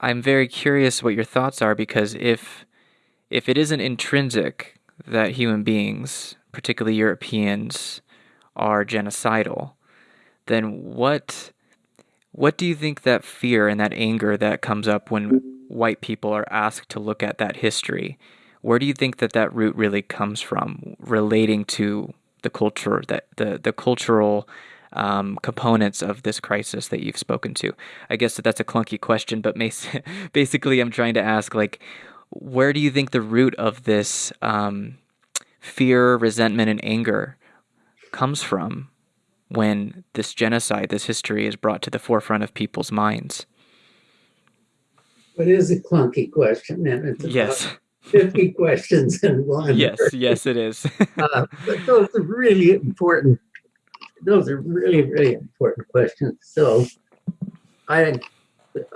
I'm very curious what your thoughts are because if if it isn't intrinsic that human beings, particularly Europeans, are genocidal, then what what do you think that fear and that anger that comes up when white people are asked to look at that history? Where do you think that that root really comes from, relating to the culture that the the cultural um, components of this crisis that you've spoken to? I guess that that's a clunky question, but basically, I'm trying to ask like, where do you think the root of this um, fear, resentment, and anger comes from when this genocide, this history, is brought to the forefront of people's minds? It is a clunky question, and it's yes. 50 questions in one. Yes, yes, it is. uh, but those are really important. Those are really, really important questions. So I,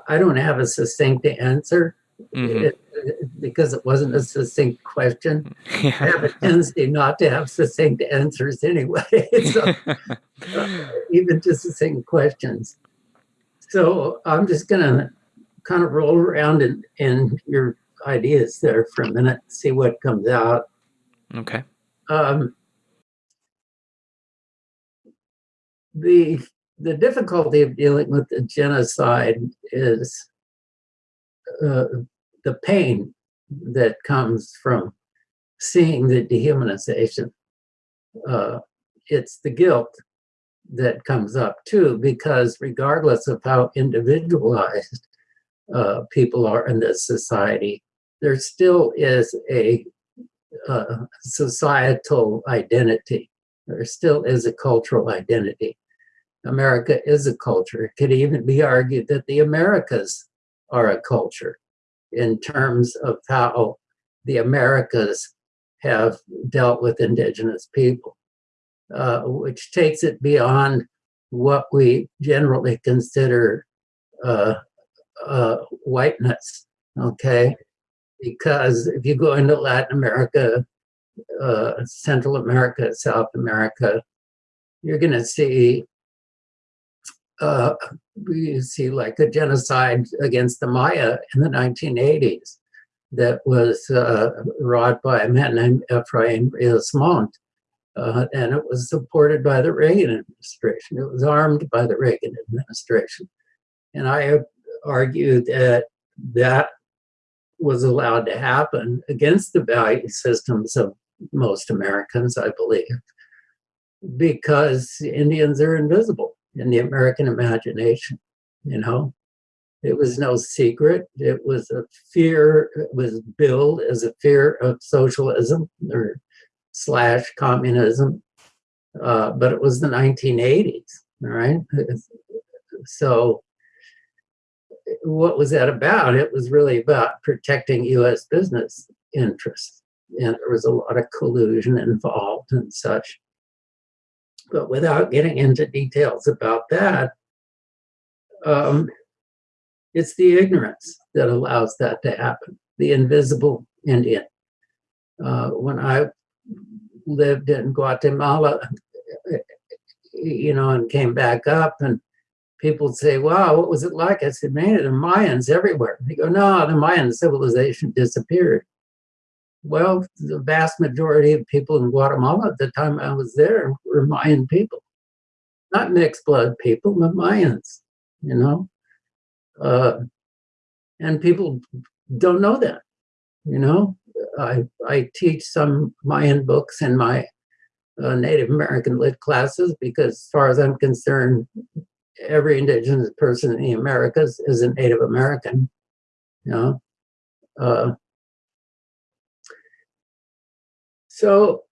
I don't have a succinct answer mm-hmm. it, because it wasn't a succinct question. Yeah. I have a tendency not to have succinct answers anyway, so, uh, even to succinct questions. So I'm just going to kind of roll around in, in your ideas there for a minute, see what comes out. Okay. Um, the the difficulty of dealing with the genocide is uh, the pain that comes from seeing the dehumanization. Uh, it's the guilt that comes up too, because regardless of how individualized uh, people are in this society, there still is a uh, societal identity. There still is a cultural identity. America is a culture. It could even be argued that the Americas are a culture in terms of how the Americas have dealt with indigenous people, uh, which takes it beyond what we generally consider uh, uh, whiteness. Okay, because if you go into Latin America, uh, Central America, South America, you're going to see uh, you see like a genocide against the Maya in the 1980s that was uh, wrought by a man named Ephraim Rios Uh, and it was supported by the Reagan administration. It was armed by the Reagan administration. And I argue that that was allowed to happen against the value systems of most Americans, I believe, because Indians are invisible in the American imagination, you know. It was no secret. It was a fear, it was billed as a fear of socialism or slash communism. Uh, but it was the 1980s, all right? So what was that about? It was really about protecting US business interests. And there was a lot of collusion involved and such. But without getting into details about that, um, it's the ignorance that allows that to happen, the invisible Indian. Uh, when I lived in Guatemala, you know, and came back up and people say, wow, what was it like? I said, man, the Mayans everywhere. They go, no, the Mayan civilization disappeared. Well, the vast majority of people in Guatemala at the time I was there were Mayan people. Not mixed blood people, but Mayans, you know? Uh, and people don't know that, you know? I, I teach some Mayan books in my uh, Native American lit classes because as far as I'm concerned, every indigenous person in the Americas is a Native American, you know? Uh, So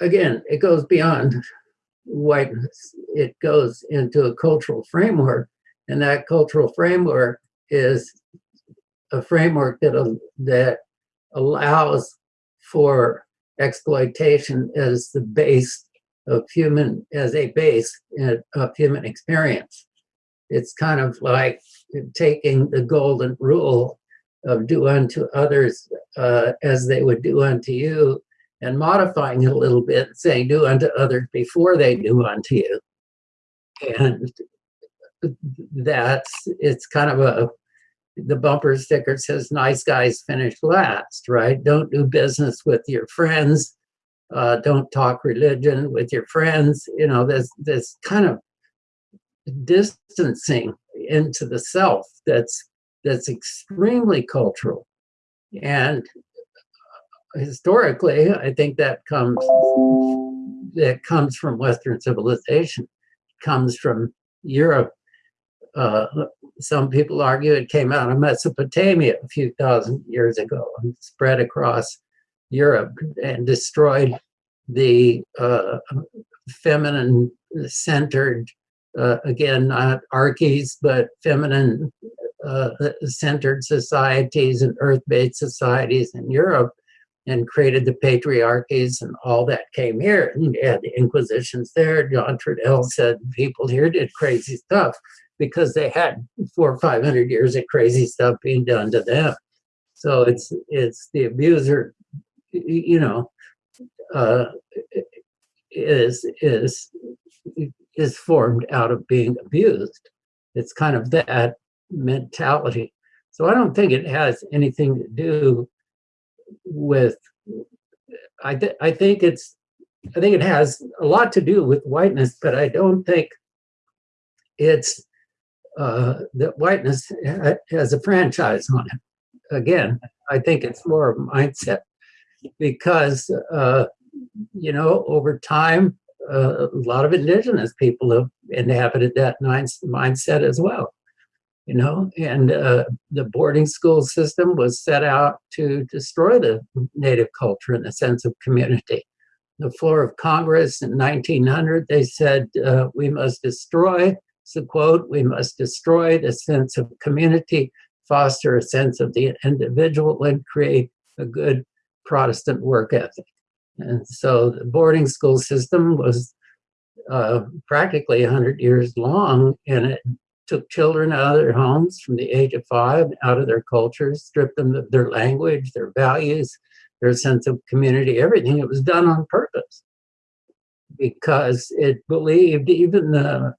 again, it goes beyond whiteness. It goes into a cultural framework, and that cultural framework is a framework that that allows for exploitation as the base of human as a base of human experience. It's kind of like taking the golden rule of do unto others uh, as they would do unto you, and modifying it a little bit, saying do unto others before they do unto you. And that's it's kind of a the bumper sticker says nice guys finish last, right? Don't do business with your friends. Uh, don't talk religion with your friends. You know, there's this kind of distancing into the self that's that's extremely cultural. And historically, I think that comes that comes from Western civilization, comes from Europe. Uh, some people argue it came out of Mesopotamia a few thousand years ago and spread across Europe and destroyed the uh, feminine centered, uh, again, not archies, but feminine uh, centered societies and earth based societies in Europe and created the patriarchies and all that came here. And you had the Inquisitions there. John Trudell said people here did crazy stuff because they had four or five hundred years of crazy stuff being done to them. So it's it's the abuser, you know, uh, is is is formed out of being abused. It's kind of that mentality. So I don't think it has anything to do with. I th- I think it's I think it has a lot to do with whiteness, but I don't think it's uh, that whiteness has a franchise on it. Again, I think it's more of a mindset because, uh, you know, over time, uh, a lot of indigenous people have inhabited that mindset as well. You know, and uh, the boarding school system was set out to destroy the native culture and the sense of community. The floor of Congress in 1900, they said uh, we must destroy it's a quote, we must destroy the sense of community, foster a sense of the individual, and create a good Protestant work ethic. And so the boarding school system was uh, practically 100 years long, and it took children out of their homes from the age of five, out of their cultures, stripped them of their language, their values, their sense of community, everything. It was done on purpose because it believed even the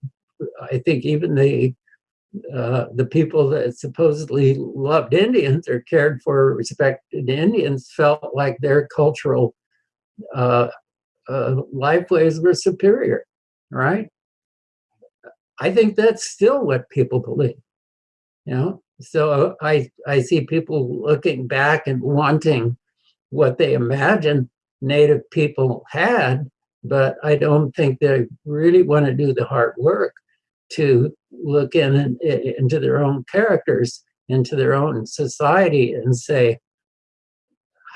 I think even the uh, the people that supposedly loved Indians or cared for respected Indians felt like their cultural uh, uh, lifeways were superior, right? I think that's still what people believe, you know. So uh, I I see people looking back and wanting what they imagine Native people had, but I don't think they really want to do the hard work to look in, in into their own characters, into their own society, and say,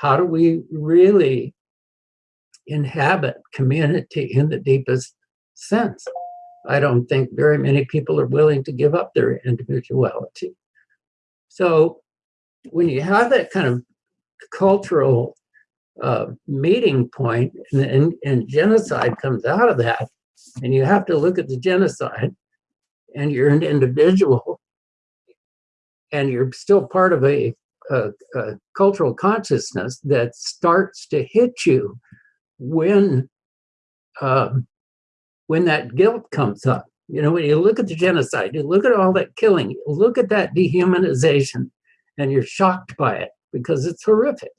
how do we really inhabit community in the deepest sense? I don't think very many people are willing to give up their individuality. So when you have that kind of cultural uh, meeting point and, and, and genocide comes out of that, and you have to look at the genocide and you're an individual and you're still part of a, a, a cultural consciousness that starts to hit you when um, when that guilt comes up. You know, when you look at the genocide, you look at all that killing, you look at that dehumanization, and you're shocked by it because it's horrific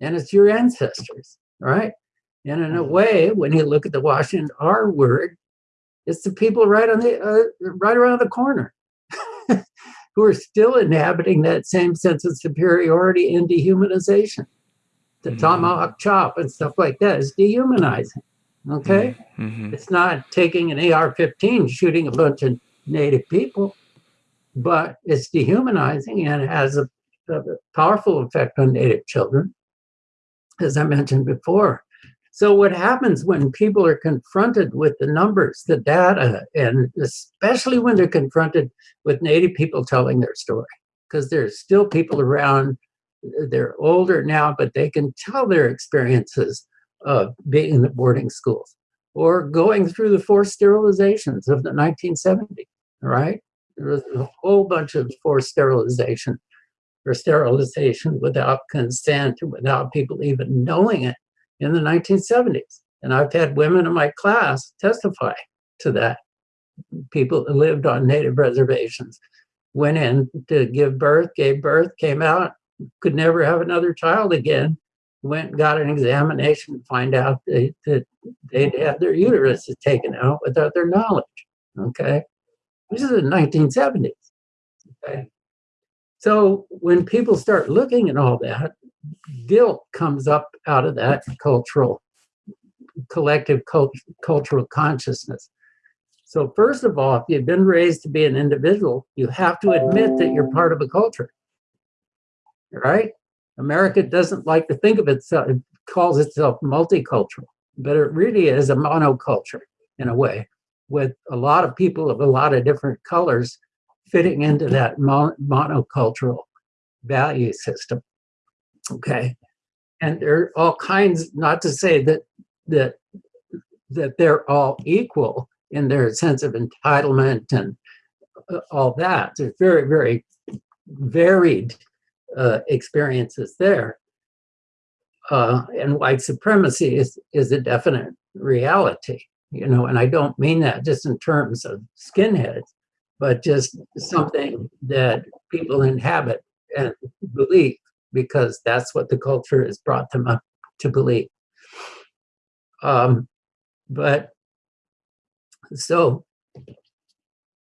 and it's your ancestors, right? And in a mm-hmm. way, when you look at the Washington R word, it's the people right on the uh, right around the corner who are still inhabiting that same sense of superiority and dehumanization. The mm-hmm. tomahawk chop and stuff like that is dehumanizing. Okay, mm-hmm. mm-hmm. it's not taking an AR-15 shooting a bunch of native people, but it's dehumanizing and it has a, a powerful effect on native children, as I mentioned before. So, what happens when people are confronted with the numbers, the data, and especially when they're confronted with Native people telling their story? Because there's still people around, they're older now, but they can tell their experiences of being in the boarding schools or going through the forced sterilizations of the 1970s, right? There was a whole bunch of forced sterilization or sterilization without consent, without people even knowing it in the 1970s. And I've had women in my class testify to that. People who lived on native reservations went in to give birth, gave birth, came out, could never have another child again, went and got an examination to find out they, that they'd had their uteruses taken out without their knowledge. Okay. This is the 1970s. Okay. So when people start looking at all that, guilt comes up out of that cultural, collective cult, cultural consciousness. So first of all, if you've been raised to be an individual, you have to admit that you're part of a culture, right? America doesn't like to think of itself, it calls itself multicultural, but it really is a monoculture in a way, with a lot of people of a lot of different colors fitting into that monocultural value system. Okay. And there are all kinds, not to say that that that they're all equal in their sense of entitlement and uh, all that. They're very, very varied uh, experiences there. Uh, and white supremacy is, is a definite reality, you know, and I don't mean that just in terms of skinheads, but just something that people inhabit and believe because that's what the culture has brought them up to believe. Um, but so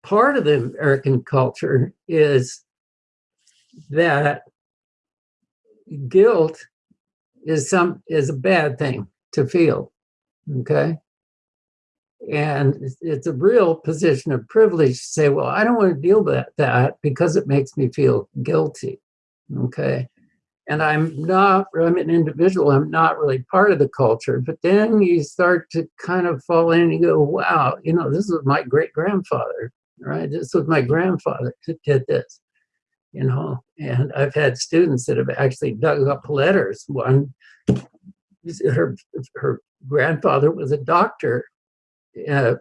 part of the American culture is that guilt is some is a bad thing to feel okay? And it's a real position of privilege to say well i don't want to deal with that because it makes me feel guilty okay? And i'm not i'm an individual i'm not really part of the culture but then you start to kind of fall in and you go wow you know this was my great grandfather right? This was my grandfather who did this you know. And I've had students that have actually dug up letters. One, her her grandfather was a doctor uh,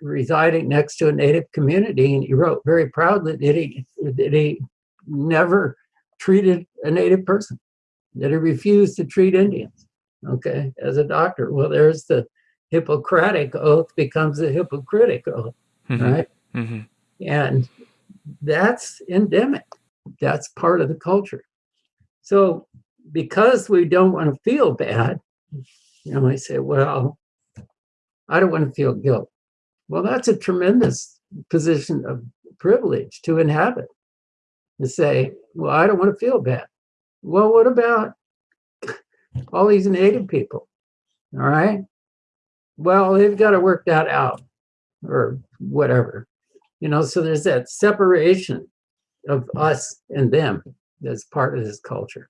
residing next to a native community, and he wrote very proudly that he that he never treated a native person, that he refused to treat Indians. Okay, as a doctor. Well, there's the Hippocratic oath becomes a hypocritical, oath, mm-hmm. right? Mm-hmm. And that's endemic. That's part of the culture. So because we don't want to feel bad, you know, I say, well, I don't want to feel guilt. Well, that's a tremendous position of privilege to inhabit. To say, well, I don't want to feel bad. Well, what about all these native people? All right. Well, they've got to work that out or whatever. You know, so there's that separation of us and them as part of this culture.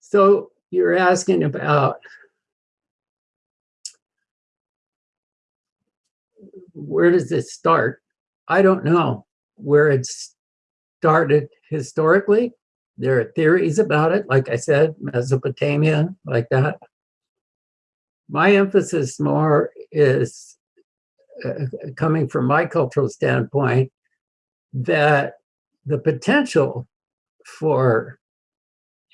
So you're asking about where does this start? I don't know where it started historically. There are theories about it, like I said, Mesopotamia, like that. My emphasis more is uh, coming from my cultural standpoint, that the potential for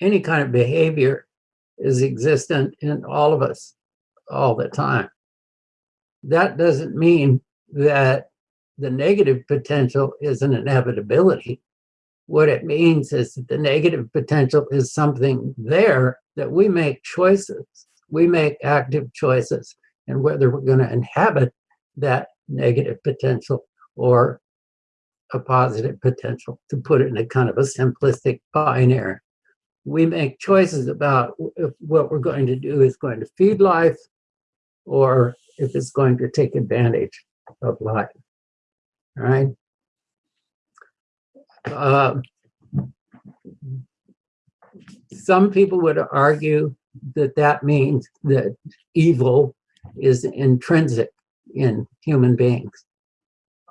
any kind of behavior is existent in all of us all the time. That doesn't mean that the negative potential is an inevitability. What it means is that the negative potential is something there that we make choices. We make active choices and whether we're going to inhabit that negative potential or a positive potential, to put it in a kind of a simplistic binary. We make choices about if what we're going to do is going to feed life or if it's going to take advantage of life. Right? Uh, some people would argue that that means that evil is intrinsic in human beings.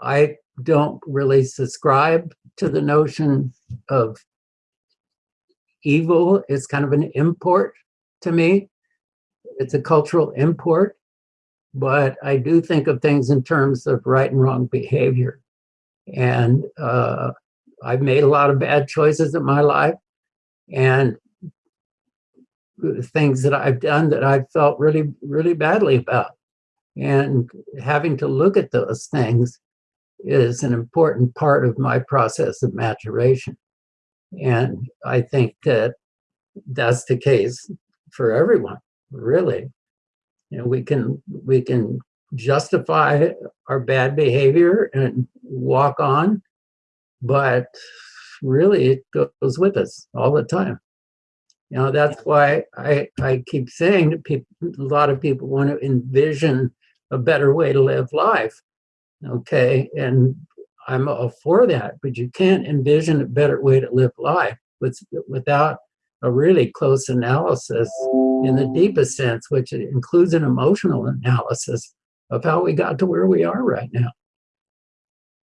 I don't really subscribe to the notion of evil. It's kind of an import to me. It's a cultural import, but I do think of things in terms of right and wrong behavior. And uh, I've made a lot of bad choices in my life, and things that I've done that I've felt really, really badly about and having to look at those things is an important part of my process of maturation. And I think that that's the case for everyone, really. You know, we can we can justify our bad behavior and walk on, but really it goes with us all the time. You know, that's why I, I keep saying to people, a lot of people want to envision a better way to live life. Okay. And I'm all for that, but you can't envision a better way to live life with, without a really close analysis in the deepest sense, which includes an emotional analysis of how we got to where we are right now.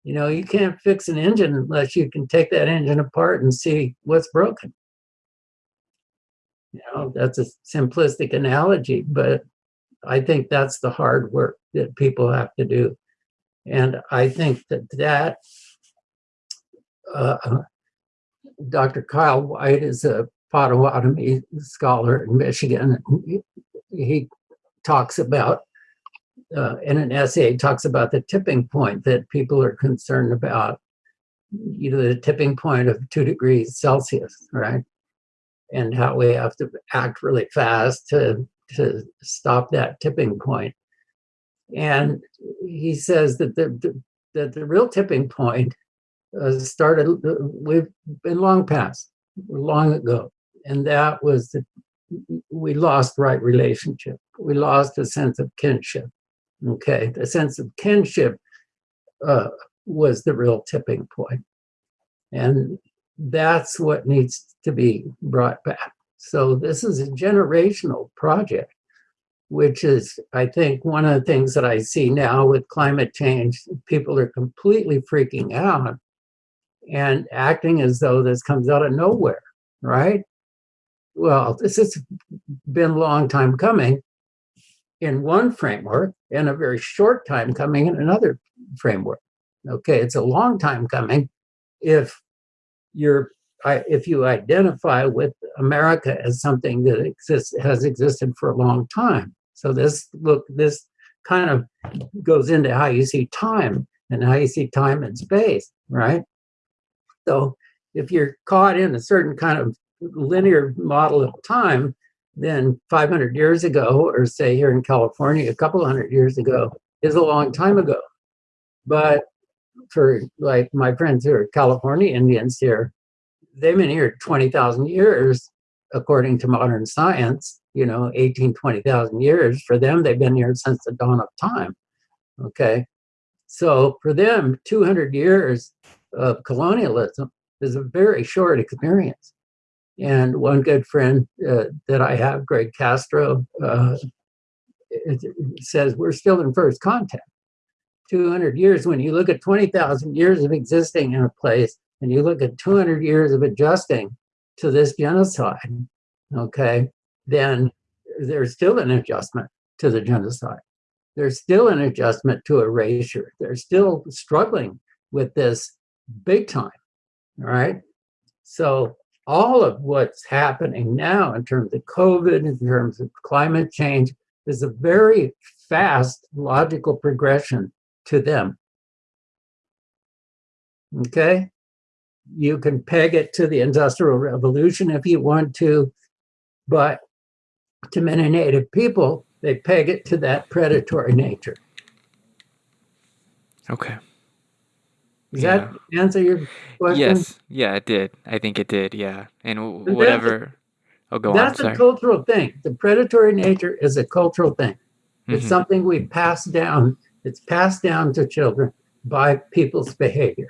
You know, you can't fix an engine unless you can take that engine apart and see what's broken. You know, that's a simplistic analogy, but I think that's the hard work that people have to do. And I think that that uh, Dr. Kyle Whyte is a Potawatomi scholar in Michigan. He talks about, uh, in an essay, talks about the tipping point that people are concerned about, you know, the tipping point of two degrees Celsius, right? and how we have to act really fast to, to stop that tipping point. And he says that the, the that the real tipping point uh, started, uh, we've been long past, long ago. And that was that we lost right relationship. We lost a sense of kinship. Okay, the sense of kinship uh, was the real tipping point. And that's what needs to be brought back. So this is a generational project, which is, I think, one of the things that I see now with climate change. People are completely freaking out and acting as though this comes out of nowhere, right? Well, this has been a long time coming in one framework and a very short time coming in another framework. Okay, it's a long time coming if you're if you identify with America as something that exists has existed for a long time. So this look this kind of goes into how you see time and how you see time and space, right? So if you're caught in a certain kind of linear model of time, then 500 years ago, or say here in California, a couple hundred years ago, is a long time ago. But for like my friends who are California Indians here, they've been here 20,000 years, according to modern science, you know, 18, 20,000 years. For them, they've been here since the dawn of time. Okay. So for them, 200 years of colonialism is a very short experience. And one good friend uh, that I have, Gregg Castro, uh, says we're still in first contact. 200 years, when you look at 20,000 years of existing in a place and you look at 200 years of adjusting to this genocide, okay, then there's still an adjustment to the genocide. There's still an adjustment to erasure. They're still struggling with this big time, all right? So all of what's happening now in terms of COVID, in terms of climate change, is a very fast logical progression to them. Okay? You can peg it to the Industrial Revolution if you want to, but to many Native people, they peg it to that predatory nature. Okay. Does yeah. that answer your question? Yes. Yeah, it did. I think it did. Yeah. And whatever. oh, go that's on. That's a cultural thing. The predatory nature is a cultural thing. It's mm-hmm. something we pass down it's passed down to children by people's behavior.